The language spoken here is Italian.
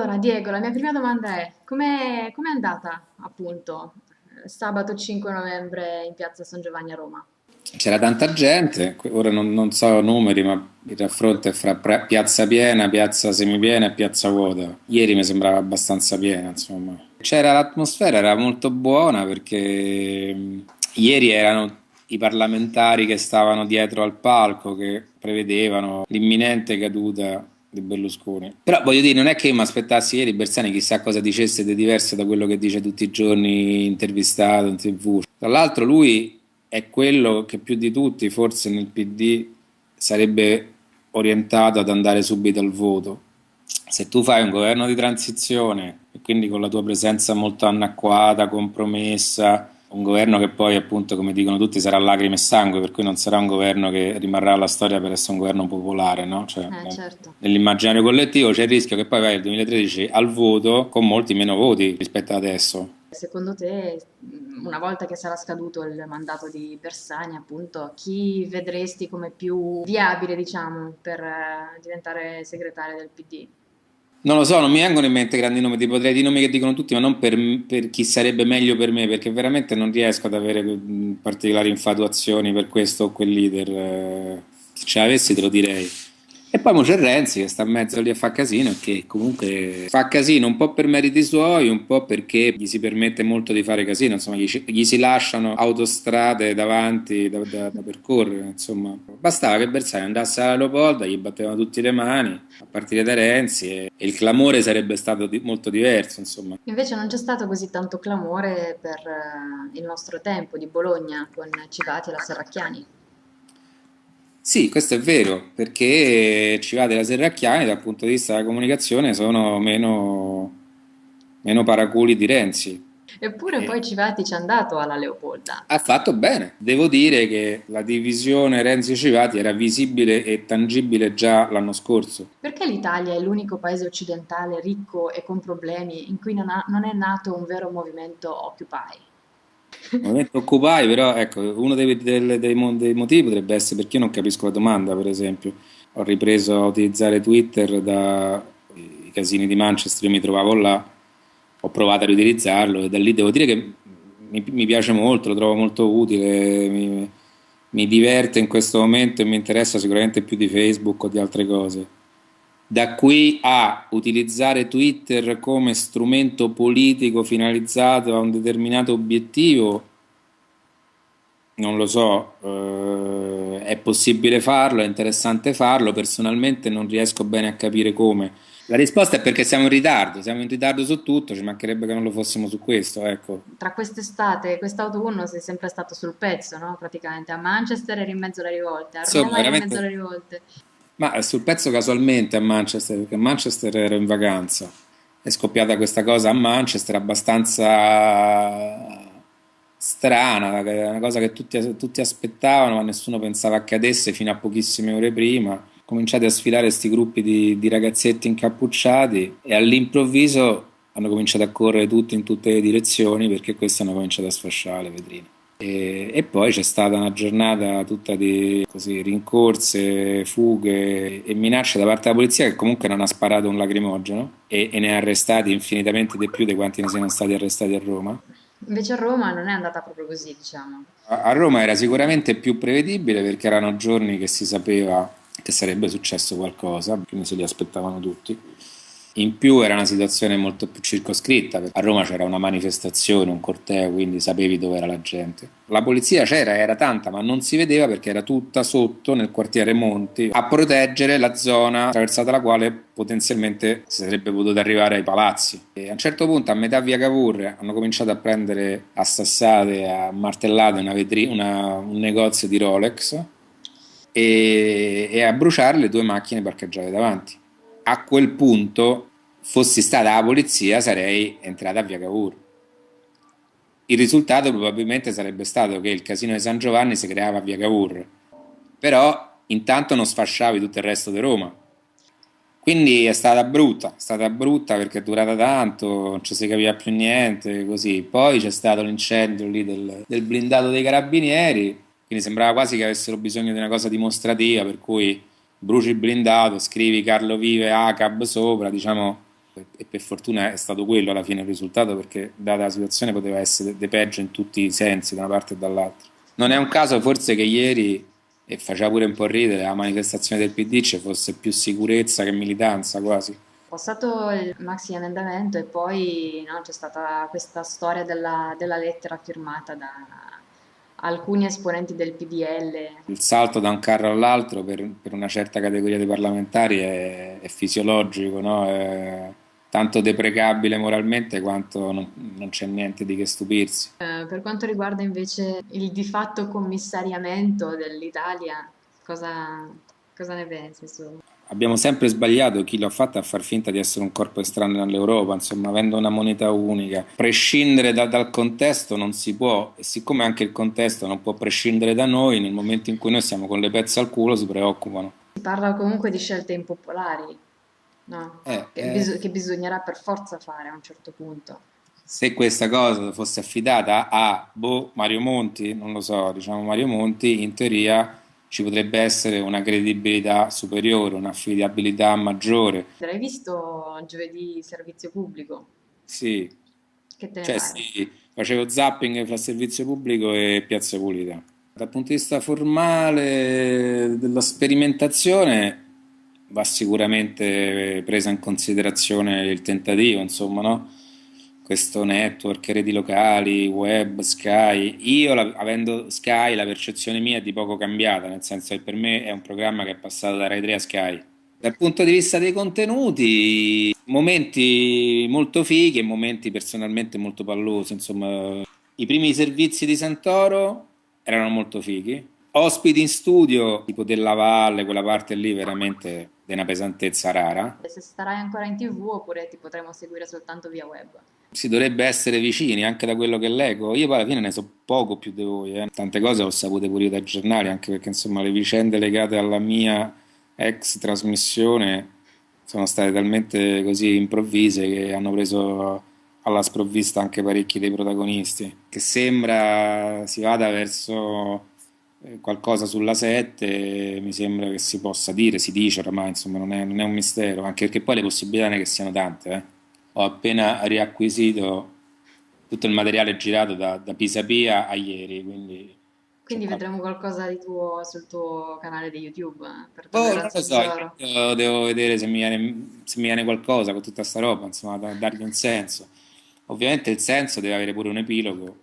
Allora, Diego, la mia prima domanda è: com'è com'è andata, appunto, sabato 5 novembre in piazza San Giovanni a Roma? C'era tanta gente, ora non, non so numeri, ma il raffronto è fra piazza piena, piazza semipiena e piazza vuota. Ieri mi sembrava abbastanza piena, insomma. C'era l'atmosfera, era molto buona perché mh, ieri erano i parlamentari che stavano dietro al palco che prevedevano l'imminente caduta di Berlusconi. Però voglio dire, non è che io mi aspettassi ieri Bersani chissà cosa dicesse di diverso da quello che dice tutti i giorni intervistato in tv. Tra l'altro lui è quello che più di tutti forse nel PD sarebbe orientato ad andare subito al voto. Se tu fai un governo di transizione e quindi con la tua presenza molto anacquata, compromessa, un governo che poi appunto come dicono tutti sarà lacrime e sangue, per cui non sarà un governo che rimarrà alla storia per essere un governo popolare, no? Cioè, Eh, certo. nell'immaginario collettivo c'è il rischio che poi vai nel 2013 al voto con molti meno voti rispetto ad adesso. Secondo te, una volta che sarà scaduto il mandato di Bersani, appunto, chi vedresti come più viabile, diciamo, per eh, diventare segretario del PD? Non lo so, non mi vengono in mente grandi nomi, ti potrei dire i nomi che dicono tutti, ma non per, per chi sarebbe meglio per me, perché veramente non riesco ad avere mh, particolari infatuazioni per questo o quel leader. eh, Se ce l'avessi te lo direi. E poi c'è Renzi che sta in mezzo lì a fa casino e che comunque fa casino un po' per meriti suoi, un po' perché gli si permette molto di fare casino, insomma gli, gli si lasciano autostrade davanti da, da- da percorrere, insomma. Bastava che Bersani andasse alla Leopolda, gli battevano tutti le mani, a partire da Renzi, e, e il clamore sarebbe stato di- molto diverso, insomma. Invece non c'è stato così tanto clamore per eh, il nostro tempo di Bologna con Civati e la Serracchiani. Sì, questo è vero, perché Civate e la Serracchiani dal punto di vista della comunicazione sono meno, meno paraculi di Renzi. Eppure E poi Civati ci è andato alla Leopolda. ha fatto bene. Devo dire che la divisione Renzi-Civati era visibile e tangibile già l'anno scorso. Perché l'Italia è l'unico paese occidentale ricco e con problemi in cui non ha- non è nato un vero movimento Occupy? Il movimento Occupy, però, ecco, uno dei, dei mo- dei motivi potrebbe essere perché io non capisco la domanda, per esempio. Ho ripreso a utilizzare Twitter da i casini di Manchester, io mi trovavo là, ho provato a riutilizzarlo e da lì devo dire che mi, mi piace molto, lo trovo molto utile, mi, mi diverte in questo momento e mi interessa sicuramente più di Facebook o di altre cose. Da qui a utilizzare Twitter come strumento politico finalizzato a un determinato obiettivo, non lo so, eh, è possibile farlo, è interessante farlo, personalmente non riesco bene a capire come. La risposta è perché siamo in ritardo, siamo in ritardo su tutto, ci mancherebbe che non lo fossimo su questo, ecco. Tra quest'estate e quest'autunno sei sempre stato sul pezzo, no? Praticamente a Manchester eri in mezzo alle rivolte, a Roma eri in mezzo alle rivolte. Ma sul pezzo casualmente a Manchester, perché a Manchester ero in vacanza. È scoppiata questa cosa a Manchester abbastanza strana, una cosa che tutti, tutti aspettavano, ma nessuno pensava accadesse fino a pochissime ore prima. Cominciate a sfilare questi gruppi di, di ragazzetti incappucciati e all'improvviso hanno cominciato a correre tutti in tutte le direzioni perché questi hanno cominciato a sfasciare le vetrine. E, e poi c'è stata una giornata tutta di così, rincorse, fughe e minacce da parte della polizia che comunque non ha sparato un lacrimogeno e, e ne ha arrestati infinitamente di più di quanti ne siano stati arrestati a Roma. Invece a Roma non è andata proprio così, diciamo. A a Roma era sicuramente più prevedibile perché erano giorni che si sapeva che sarebbe successo qualcosa, quindi se li aspettavano tutti. In più era una situazione molto più circoscritta, a Roma c'era una manifestazione, un corteo, quindi sapevi dove era la gente. La polizia c'era, era tanta, ma non si vedeva perché era tutta sotto nel quartiere Monti a proteggere la zona attraversata la quale potenzialmente si sarebbe potuto arrivare ai palazzi. E a un certo punto, a metà via Cavour, hanno cominciato a prendere a sassate, a martellate una vetri- una- un negozio di Rolex e, e a bruciare le due macchine parcheggiate davanti. A quel punto, fossi stata la polizia, sarei entrata a via Cavour. Il risultato probabilmente sarebbe stato che il casino di San Giovanni si creava a via Cavour, però intanto non sfasciavi tutto il resto di Roma. Quindi è stata brutta, è stata brutta perché è durata tanto, non ci si capiva più niente, così. Poi c'è stato l'incendio lì del, del blindato dei carabinieri, quindi sembrava quasi che avessero bisogno di una cosa dimostrativa, per cui bruci il blindato, scrivi Carlo Vive, ACAB sopra, diciamo, e per fortuna è stato quello alla fine il risultato perché data la situazione poteva essere de peggio in tutti i sensi da una parte e dall'altra. Non è un caso forse che ieri, e faceva pure un po' ridere, la manifestazione del PD ci fosse più sicurezza che militanza quasi. Passato il maxi emendamento e poi no, c'è stata questa storia della, della lettera firmata da alcuni esponenti del PDL. Il salto da un carro all'altro per, per una certa categoria di parlamentari è, è fisiologico, no? è tanto deprecabile moralmente quanto non, non c'è niente di che stupirsi. Eh, per quanto riguarda invece il di fatto commissariamento dell'Italia, cosa, cosa ne pensi? Su? abbiamo sempre sbagliato chi l'ha fatto a far finta di essere un corpo estraneo all'Europa, insomma, avendo una moneta unica. Prescindere da, dal contesto non si può, e siccome anche il contesto non può prescindere da noi, nel momento in cui noi siamo con le pezze al culo si preoccupano. Si parla comunque di scelte impopolari, no? Eh, che, eh, bis- che bisognerà per forza fare a un certo punto. Se questa cosa fosse affidata a boh, Mario Monti, non lo so, diciamo Mario Monti, in teoria ci potrebbe essere una credibilità superiore, un'affidabilità maggiore. L'hai visto giovedì servizio pubblico? Sì. Che te ne cioè, sì, facevo zapping fra servizio pubblico e piazza pulita. Dal punto di vista formale della sperimentazione va sicuramente presa in considerazione il tentativo, insomma, no? questo network, reti locali, web, Sky. Io, la, avendo Sky, la percezione mia è di poco cambiata, nel senso che per me è un programma che è passato da Rai 3 a Sky. Dal punto di vista dei contenuti, momenti molto fighi e momenti personalmente molto pallosi. Insomma, i primi servizi di Santoro erano molto fighi. Ospiti in studio, tipo della Valle, quella parte lì veramente di una pesantezza rara. Se starai ancora in tv oppure ti potremo seguire soltanto via web. Si dovrebbe essere vicini anche da quello che leggo. Io poi alla fine ne so poco più di voi. Eh. Tante cose ho sapute pure io dai giornali, anche perché insomma le vicende legate alla mia ex trasmissione sono state talmente così improvvise che hanno preso alla sprovvista anche parecchi dei protagonisti. Che sembra si vada verso qualcosa sulla 7, mi sembra che si possa dire, si dice oramai, insomma non è, non è un mistero, anche perché poi le possibilità è che siano tante. Eh ho appena riacquisito tutto il materiale girato da, da Pisapia a ieri, quindi... Quindi vedremo qualcosa di tuo sul tuo canale di YouTube eh, Oh, non lo so, io devo vedere se mi viene, se mi viene qualcosa con tutta sta roba, insomma, da dargli un senso. Ovviamente il senso deve avere pure un epilogo